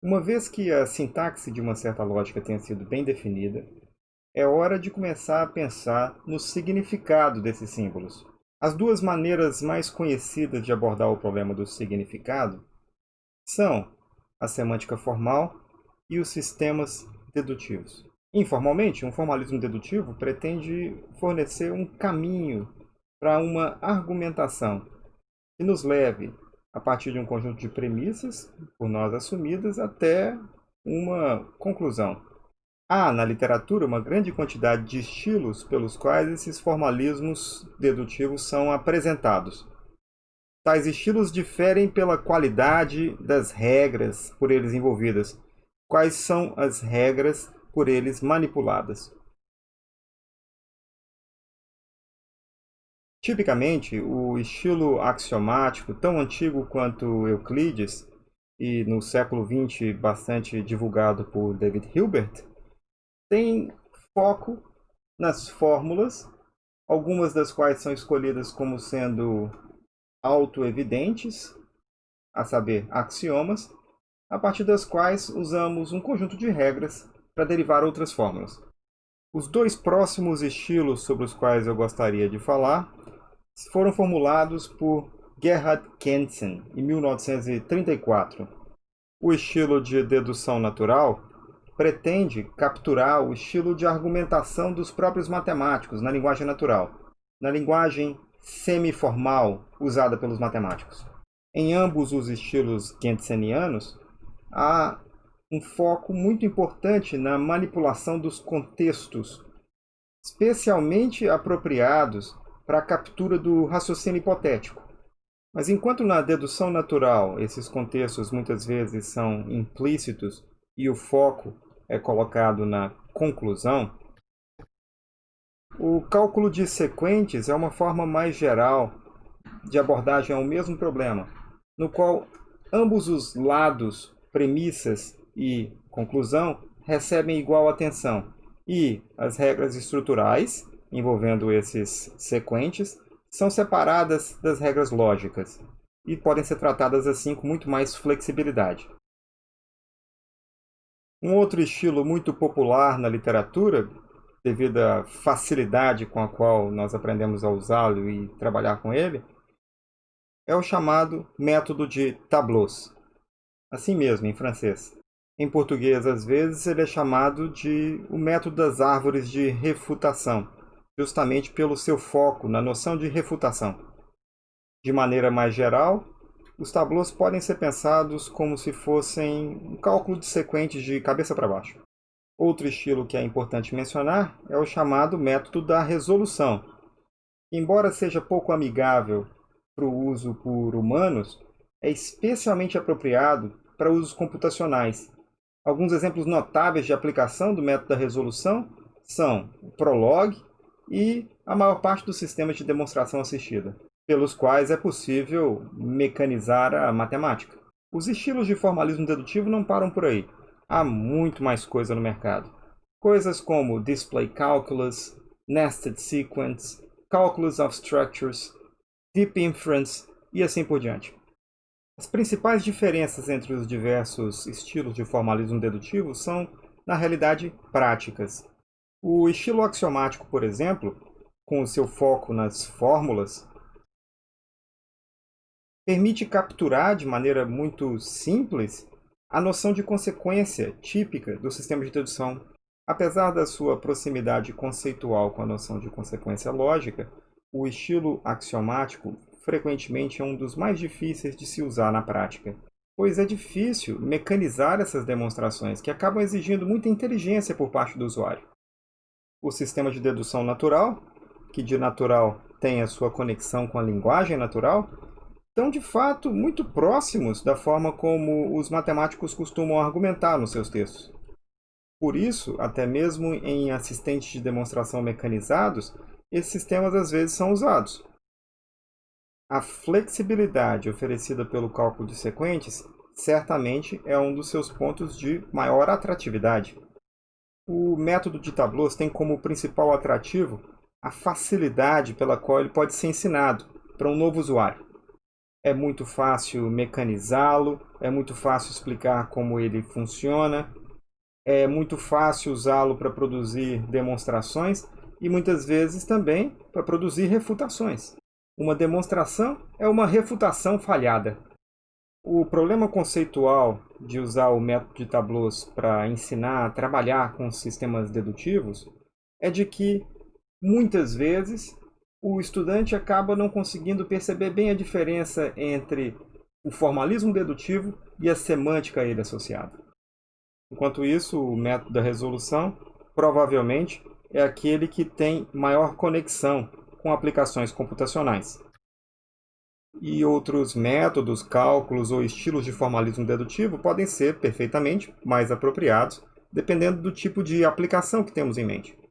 Uma vez que a sintaxe de uma certa lógica tenha sido bem definida, é hora de começar a pensar no significado desses símbolos. As duas maneiras mais conhecidas de abordar o problema do significado são a semântica formal e os sistemas dedutivos. Informalmente, um formalismo dedutivo pretende fornecer um caminho para uma argumentação que nos leve a partir de um conjunto de premissas, por nós assumidas, até uma conclusão. Há na literatura uma grande quantidade de estilos pelos quais esses formalismos dedutivos são apresentados. Tais estilos diferem pela qualidade das regras por eles envolvidas. Quais são as regras por eles manipuladas? Tipicamente, o estilo axiomático, tão antigo quanto Euclides, e no século XX bastante divulgado por David Hilbert, tem foco nas fórmulas, algumas das quais são escolhidas como sendo autoevidentes, a saber, axiomas, a partir das quais usamos um conjunto de regras para derivar outras fórmulas. Os dois próximos estilos sobre os quais eu gostaria de falar foram formulados por Gerhard Kentzen, em 1934. O estilo de dedução natural pretende capturar o estilo de argumentação dos próprios matemáticos na linguagem natural, na linguagem semiformal usada pelos matemáticos. Em ambos os estilos kentsenianos, há um foco muito importante na manipulação dos contextos, especialmente apropriados para a captura do raciocínio hipotético. Mas enquanto na dedução natural esses contextos muitas vezes são implícitos e o foco é colocado na conclusão, o cálculo de sequentes é uma forma mais geral de abordagem ao mesmo problema, no qual ambos os lados, premissas e conclusão recebem igual atenção e as regras estruturais envolvendo esses sequentes são separadas das regras lógicas e podem ser tratadas assim com muito mais flexibilidade. Um outro estilo muito popular na literatura, devido à facilidade com a qual nós aprendemos a usá-lo e trabalhar com ele, é o chamado método de tableaux. Assim mesmo, em francês. Em português, às vezes, ele é chamado de o método das árvores de refutação, justamente pelo seu foco na noção de refutação. De maneira mais geral, os tableaus podem ser pensados como se fossem um cálculo de sequentes de cabeça para baixo. Outro estilo que é importante mencionar é o chamado método da resolução. Embora seja pouco amigável para o uso por humanos, é especialmente apropriado para usos computacionais, Alguns exemplos notáveis de aplicação do método da resolução são o Prolog e a maior parte dos sistemas de demonstração assistida, pelos quais é possível mecanizar a matemática. Os estilos de formalismo dedutivo não param por aí. Há muito mais coisa no mercado. Coisas como Display Calculus, Nested Sequence, Calculus of Structures, Deep Inference e assim por diante. As principais diferenças entre os diversos estilos de formalismo dedutivo são, na realidade, práticas. O estilo axiomático, por exemplo, com o seu foco nas fórmulas, permite capturar de maneira muito simples a noção de consequência típica do sistema de dedução. Apesar da sua proximidade conceitual com a noção de consequência lógica, o estilo axiomático frequentemente é um dos mais difíceis de se usar na prática, pois é difícil mecanizar essas demonstrações que acabam exigindo muita inteligência por parte do usuário. O sistema de dedução natural, que de natural tem a sua conexão com a linguagem natural, estão de fato muito próximos da forma como os matemáticos costumam argumentar nos seus textos. Por isso, até mesmo em assistentes de demonstração mecanizados, esses sistemas às vezes são usados. A flexibilidade oferecida pelo cálculo de sequentes certamente é um dos seus pontos de maior atratividade. O método de tableaus tem como principal atrativo a facilidade pela qual ele pode ser ensinado para um novo usuário. é muito fácil mecanizá-lo, é muito fácil explicar como ele funciona, é muito fácil usá-lo para produzir demonstrações e muitas vezes também para produzir refutações. Uma demonstração é uma refutação falhada. O problema conceitual de usar o método de tableaus para ensinar a trabalhar com sistemas dedutivos é de que, muitas vezes, o estudante acaba não conseguindo perceber bem a diferença entre o formalismo dedutivo e a semântica a ele associada. Enquanto isso, o método da resolução provavelmente é aquele que tem maior conexão com aplicações computacionais. E outros métodos, cálculos ou estilos de formalismo dedutivo podem ser perfeitamente mais apropriados, dependendo do tipo de aplicação que temos em mente.